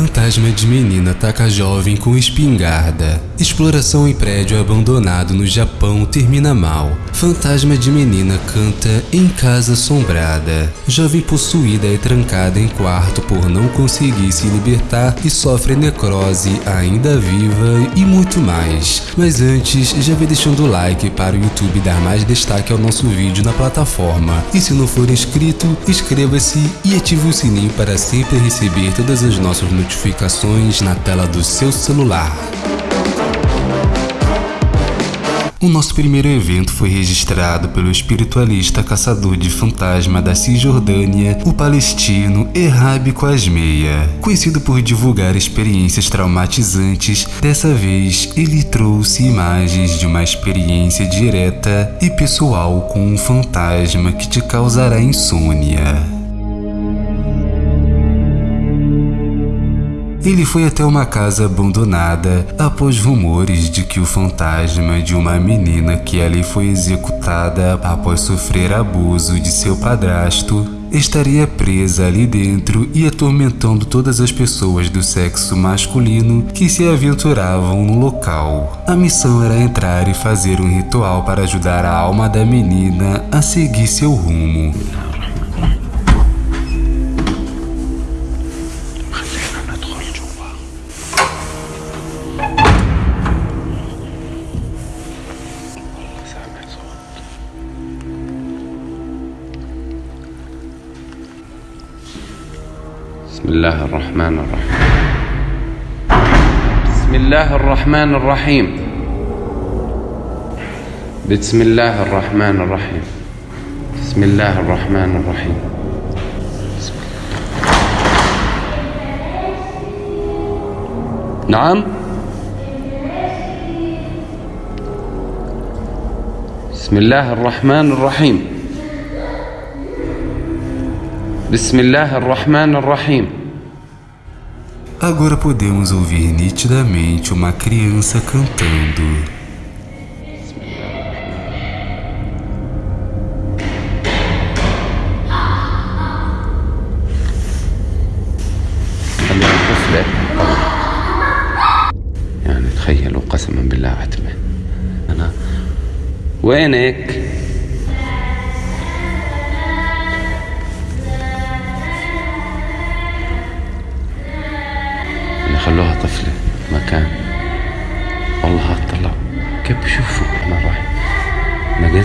Fantasma de menina ataca jovem com espingarda. Exploração em prédio abandonado no Japão termina mal. Fantasma de menina canta em casa assombrada. Jovem possuída é trancada em quarto por não conseguir se libertar e sofre necrose ainda viva e muito mais. Mas antes, já vem deixando o like para o YouTube dar mais destaque ao nosso vídeo na plataforma. E se não for inscrito, inscreva-se e ative o sininho para sempre receber todas as nossas notificações na tela do seu celular. O nosso primeiro evento foi registrado pelo espiritualista caçador de fantasma da Cisjordânia, o palestino Errab Quasmeia. Conhecido por divulgar experiências traumatizantes, dessa vez ele trouxe imagens de uma experiência direta e pessoal com um fantasma que te causará insônia. Ele foi até uma casa abandonada após rumores de que o fantasma de uma menina que ali foi executada após sofrer abuso de seu padrasto estaria presa ali dentro e atormentando todas as pessoas do sexo masculino que se aventuravam no local. A missão era entrar e fazer um ritual para ajudar a alma da menina a seguir seu rumo. بسم الله الرحمن الرحيم. بسم الله الرحمن الرحيم. بسم الله الرحمن الرحيم. بسم الله الرحمن الرحيم. نعم. بسم الله الرحمن الرحيم. بسم الله الرحمن الرحيم. Agora podemos ouvir nitidamente uma criança cantando. خلينا طفلة يعني تخيلوا قسما بالله عتبة أنا وينك؟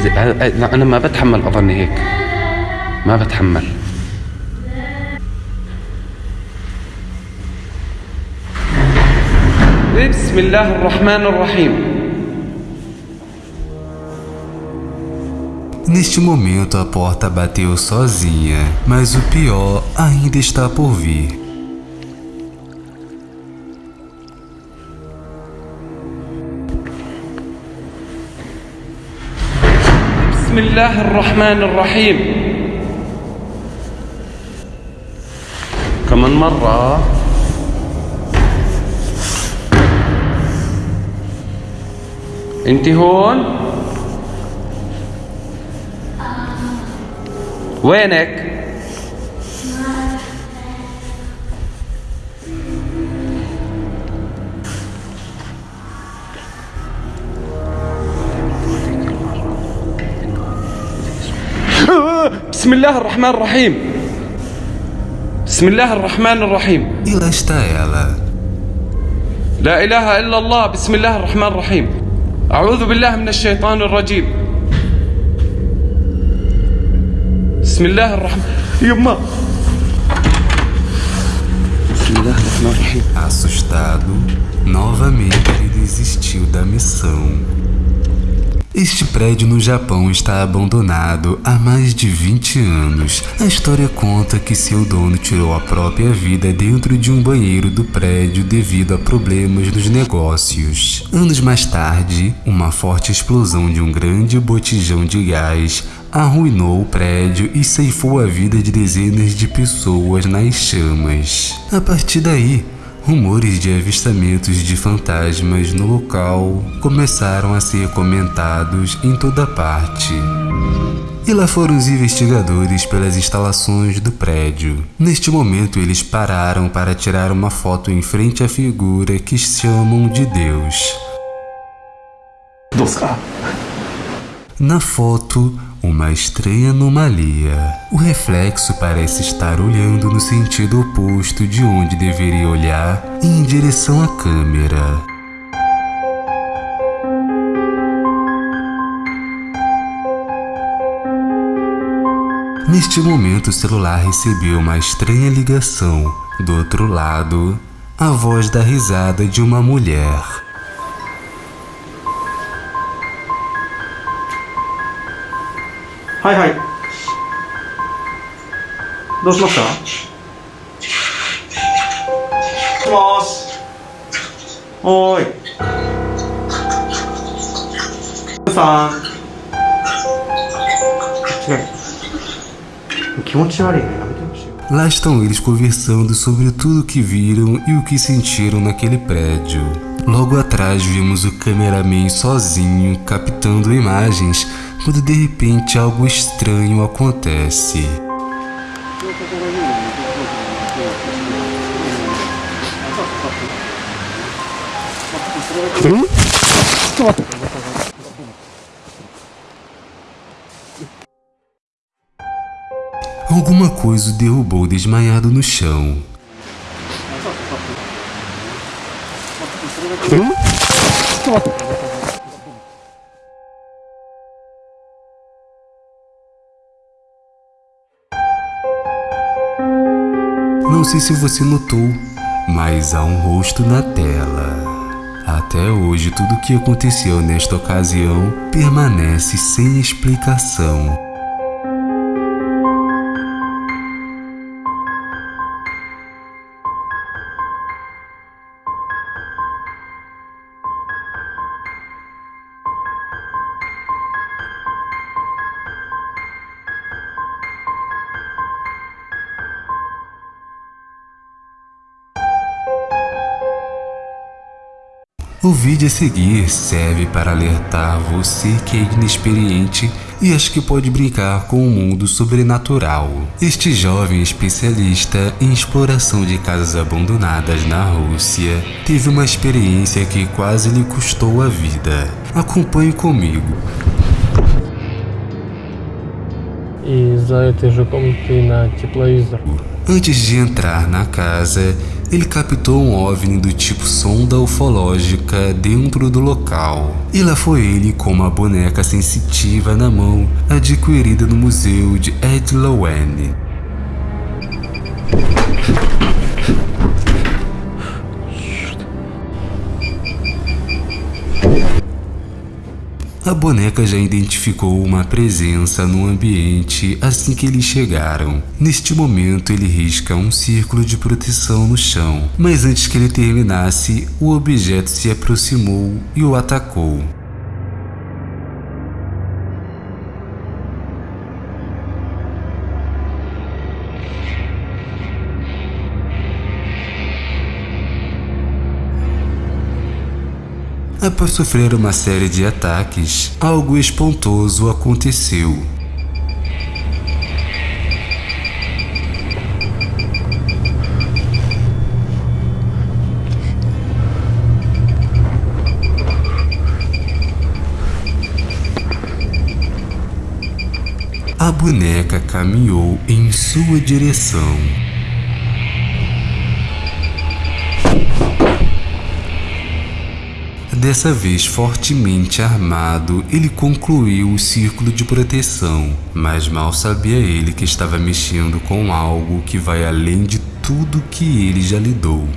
أنا- أنا ما بتحمل أظني هيك ما بتحمل بسم الله الرحمن الرحيم Neste momento a porta bateu sozinha, mas o pior ainda está por vir. بسم الله الرحمن الرحيم. كمان مرة انت هون؟ وينك؟ بسم الله الرحمن الرحيم. بسم الله الرحمن الرحيم. lá está ela. لا إله إلا الله بسم الله الرحمن الرحيم. أعوذ بالله من الشيطان الرجيم. بسم الله الرحمن يما. بسم الله الرحمن الرحيم. Assustado, novamente ele desistiu da missão. Este prédio no Japão está abandonado há mais de 20 anos. A história conta que seu dono tirou a própria vida dentro de um banheiro do prédio devido a problemas nos negócios. Anos mais tarde, uma forte explosão de um grande botijão de gás arruinou o prédio e ceifou a vida de dezenas de pessoas nas chamas. A partir daí, Rumores de avistamentos de fantasmas no local começaram a ser comentados em toda parte. E lá foram os investigadores pelas instalações do prédio. Neste momento, eles pararam para tirar uma foto em frente à figura que chamam de Deus. Na foto, uma estranha anomalia. O reflexo parece estar olhando no sentido oposto de onde deveria olhar, em direção à câmera. Neste momento, o celular recebeu uma estranha ligação. Do outro lado, a voz da risada de uma mulher. Hi, hi. どうしましたもしもし。おーい。さん。違う。気持ち悪いね。やめてほしいよ。 Lá estão eles conversando sobre tudo o que viram e o que sentiram naquele prédio. Logo atrás vimos o cameraman sozinho captando imagens quando de repente algo estranho acontece. Alguma coisa o derrubou desmaiado no chão. Não sei se você notou, mas há um rosto na tela. Até hoje, tudo o que aconteceu nesta ocasião permanece sem explicação. O vídeo a seguir serve para alertar você que é inexperiente e acha que pode brincar com o mundo sobrenatural. Este jovem especialista em exploração de casas abandonadas na Rússia teve uma experiência que quase lhe custou a vida. Acompanhe comigo. Antes de entrar na casa, ele captou um OVNI do tipo sonda ufológica dentro do local. E lá foi ele com uma boneca sensitiva na mão, adquirida no museu de Ed Lowen. A boneca já identificou uma presença no ambiente assim que eles chegaram. Neste momento, ele risca um círculo de proteção no chão, mas antes que ele terminasse, o objeto se aproximou e o atacou. Após sofrer uma série de ataques, algo espantoso aconteceu. A boneca caminhou em sua direção. Dessa vez fortemente armado, ele concluiu o círculo de proteção, mas mal sabia ele que estava mexendo com algo que vai além de tudo que ele já lidou.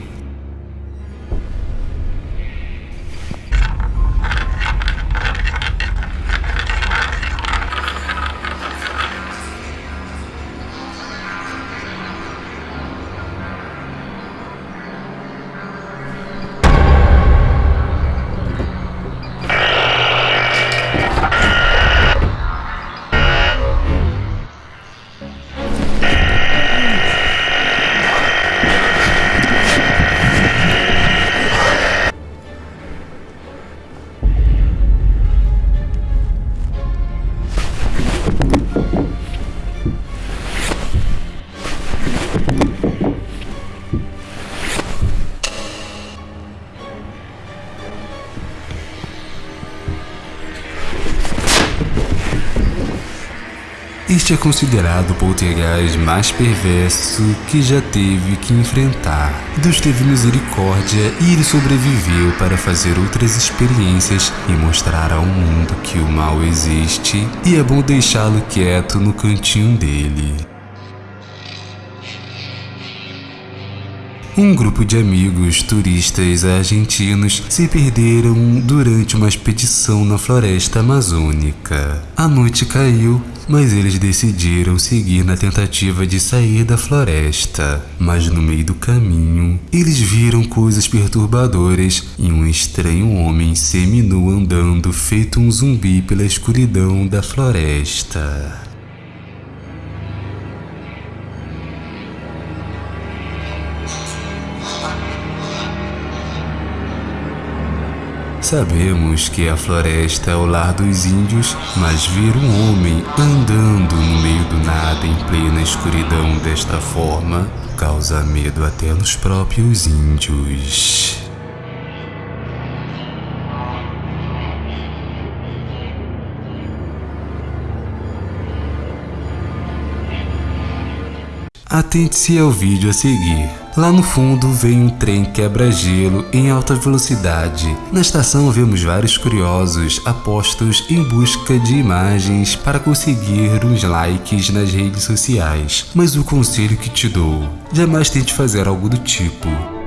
Este é considerado o poltergeist mais perverso que já teve que enfrentar. Deus teve misericórdia e ele sobreviveu para fazer outras experiências e mostrar ao mundo que o mal existe e é bom deixá-lo quieto no cantinho dele. Um grupo de amigos turistas argentinos se perderam durante uma expedição na floresta amazônica. A noite caiu, mas eles decidiram seguir na tentativa de sair da floresta. Mas no meio do caminho, eles viram coisas perturbadoras e um estranho homem seminu andando feito um zumbi pela escuridão da floresta. Sabemos que a floresta é o lar dos índios, mas ver um homem andando no meio do nada em plena escuridão desta forma causa medo até nos próprios índios. Atente-se ao vídeo a seguir. Lá no fundo vem um trem quebra-gelo em alta velocidade. Na estação vemos vários curiosos apostos em busca de imagens para conseguir uns likes nas redes sociais. Mas o conselho que te dou, jamais tente fazer algo do tipo.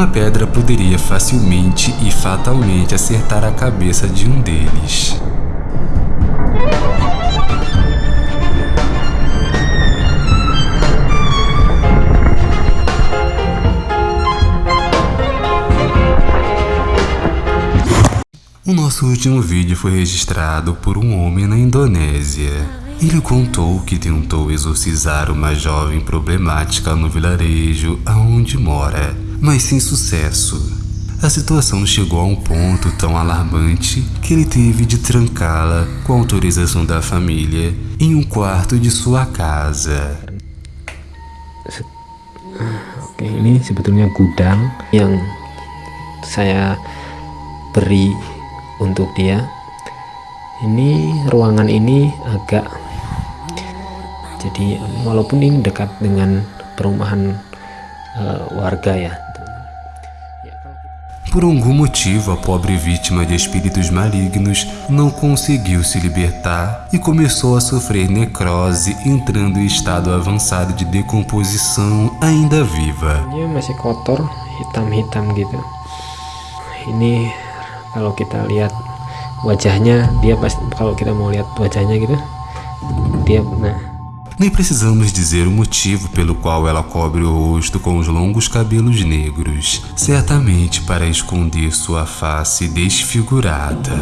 Uma pedra poderia facilmente e fatalmente acertar a cabeça de um deles. O nosso último vídeo foi registrado por um homem na Indonésia. Ele contou que tentou exorcizar uma jovem problemática no vilarejo aonde mora, mas sem sucesso. A situação chegou a um ponto tão alarmante que ele teve de trancá-la, com autorização da família, em um quarto de sua casa. Oke, ini sebetulnya gudang yang saya beri untuk dia. Ini ruangan ini agak jadi walaupun ini dekat dengan perumahan eh, warga ya. Por algum motivo, a pobre vítima de espíritos malignos não conseguiu se libertar e começou a sofrer necrose, entrando em estado avançado de decomposição ainda viva. Wajahnya, dia kalau kita mau lihat wajahnya gitu, dia nah Nem precisamos dizer o motivo pelo qual ela cobre o rosto com os longos cabelos negros, certamente para esconder sua face desfigurada.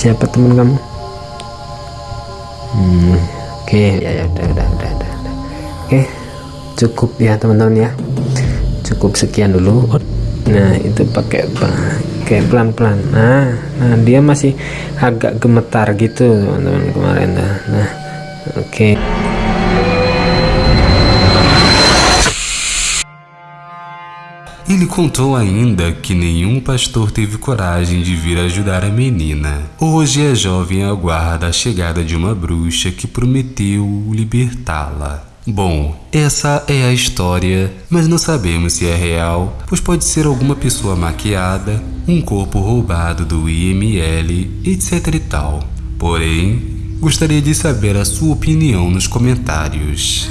siapa teman kamu? Hmm, oke ya ya udah udah udah udah, udah. oke cukup ya teman-teman ya cukup sekian dulu nah itu pakai pakai pelan-pelan nah nah dia masih agak gemetar gitu teman-teman kemarin nah, nah oke Ele contou ainda que nenhum pastor teve coragem de vir ajudar a menina. Hoje a jovem aguarda a chegada de uma bruxa que prometeu libertá-la. Bom, essa é a história, mas não sabemos se é real, pois pode ser alguma pessoa maquiada, um corpo roubado do IML, etc e tal. Porém, gostaria de saber a sua opinião nos comentários.